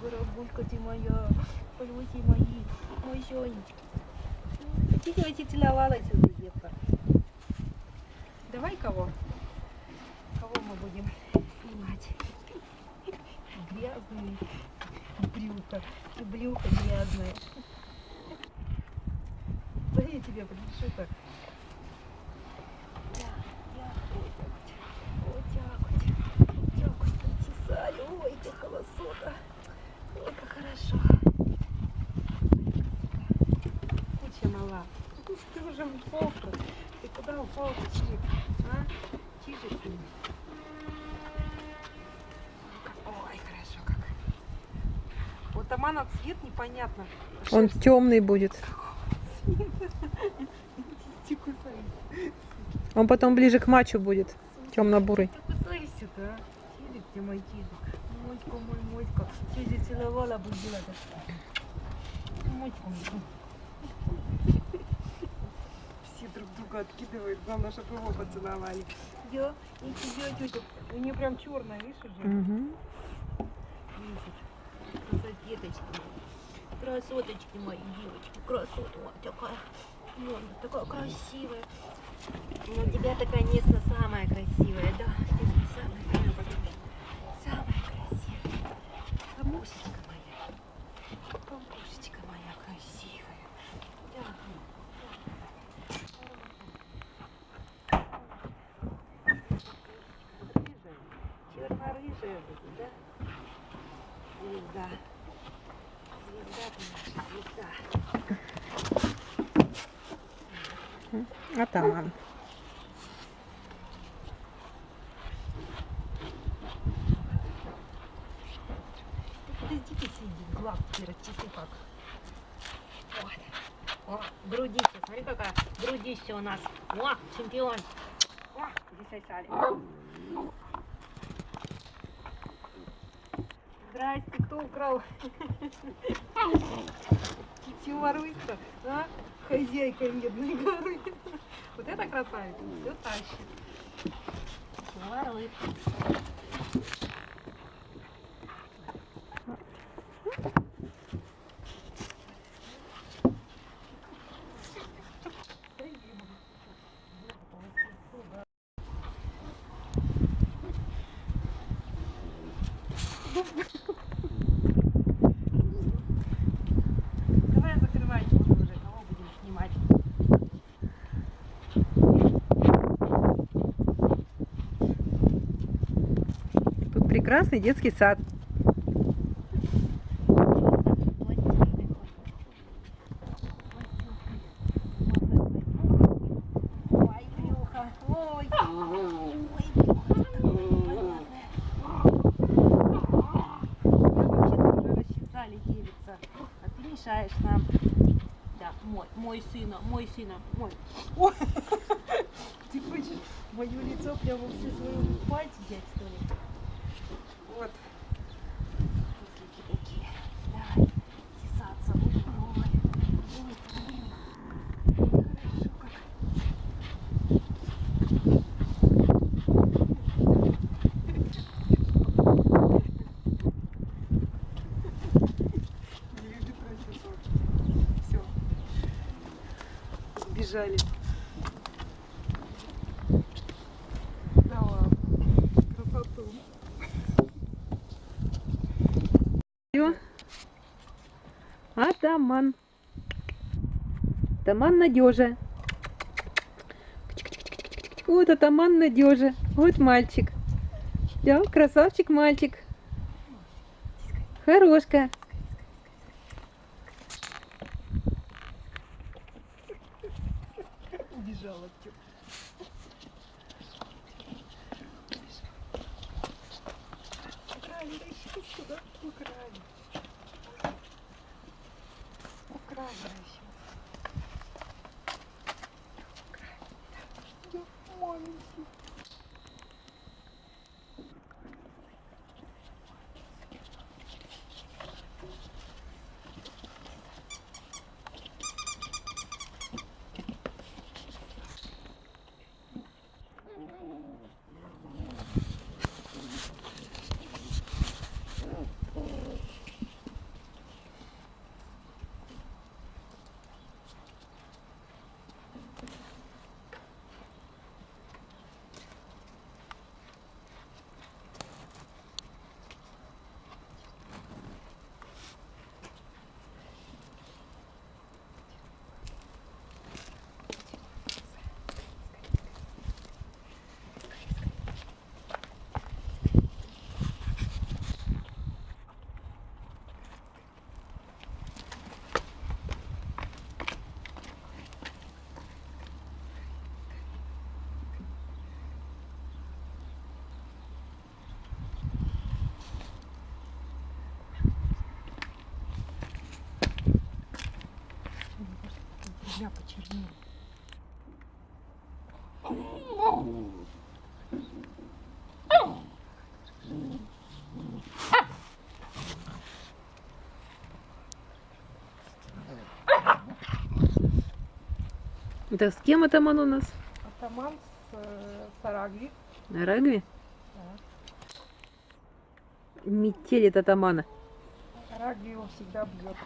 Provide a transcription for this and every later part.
Барабулька ты моя, полюти мои, мой Сонечка. Хотите, хотите, целовалась уже, Ефа. Давай кого? Кого мы будем снимать? Грязные брюха. И брюхо грязное. Да я тебе принесу так. Ой, как холосота. Хорошо. Куча мала. Ты уже упал Ты куда упал, Чижик? А? Чижик ты. Ой, хорошо как. Вот Амана цвет непонятно. Он Шерсть. темный будет. Он потом ближе к матчу будет. Темно-бурый. Ты кусаешься-то, а? Чижик ты мой чижик. Моська мой, моська. Чижик целовала, будила-то. Моська мой. Все друг друга откидывают. Главное, чтобы его поцеловали. Я и тебя, тетя. У нее прям черная, видишь уже? Мгм. Месяц. Красотеточки. Красоточки мои, девочки. Красота вот такая. Вон, такая красивая. Ну, у тебя-то, конечно, самая красивая, да? Ты же самая красивая. Самая красивая. Бабушечка моя. Бабушечка моя красивая. Да. Будет, да? Звезда. Звезда ты наша, звезда. Атаман. Глаз расчисли как. Вот. О, грудище, смотри какая грудище у нас. О, чемпион. О, засосали. Здрасте, кто украл? Тимарусь-то, а? Хозяйка медной горы. Вот это красавица, все тащит. Тимарусь. Давай закрывай уже, кого будем снимать. Тут прекрасный детский сад. Ой, брюхо, ой, ой, брюхо такое понятное. Мы вообще-то уже расчесали девица, а ты мешаешь нам. Да, мой, мой сына, мой сына, мой. Ой. Ты хочешь мое лицо прямо все свое пальцы взять, что ли? Вот. Пузлики такие. Давай, чесаться. Ой, ой, ой. Хорошо как. Все. Сбежали. Да ладно. Красоту. Всё. Атаман. Атаман надежа. Вот атаман надежа. Вот мальчик. Да, красавчик мальчик. Хорошка. Я почернела. Это с кем атаман у нас? Атаман с э, Сарагви. На рагви? Метелит атамана. Рагви его всегда бьет.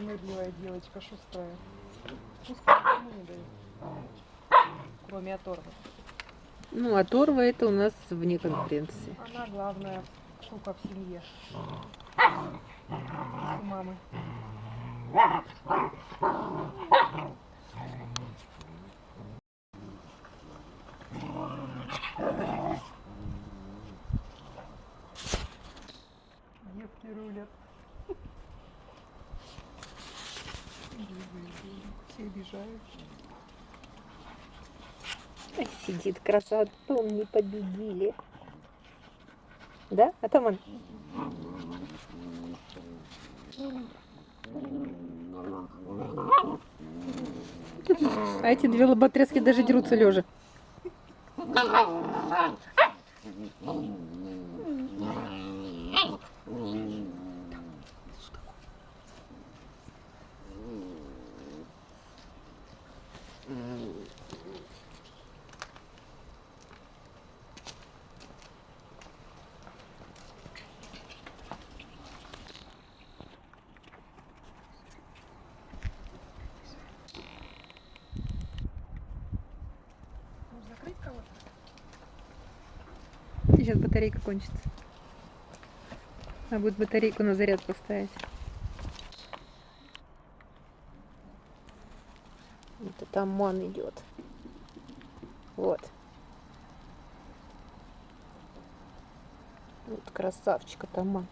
Пронырливая девочка, шустрая. Пускай никому не дает. Кроме оторвы. Ну, а Торва это у нас вне конкуренции. Она главная штука в семье. У мамы. Все обижают. Сидит красавец, не победили. Да, атаман? А эти две лоботряски даже дерутся лежа. Может Сейчас батарейка кончится. А будет батарейку на заряд поставить. Вот атаман идет. Вот. Вот красавчик атаман.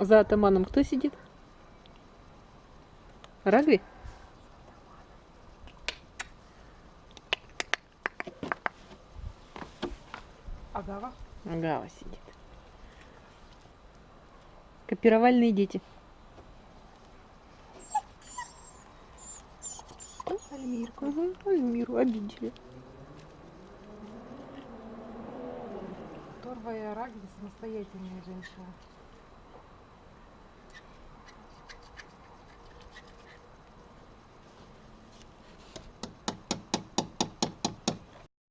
За атаманом кто сидит? Рагви? Агава. Агава сидит. Копировальные дети. Альмирку. Угу, Альмиру обидели. Торва и Арагви самостоятельные женщины.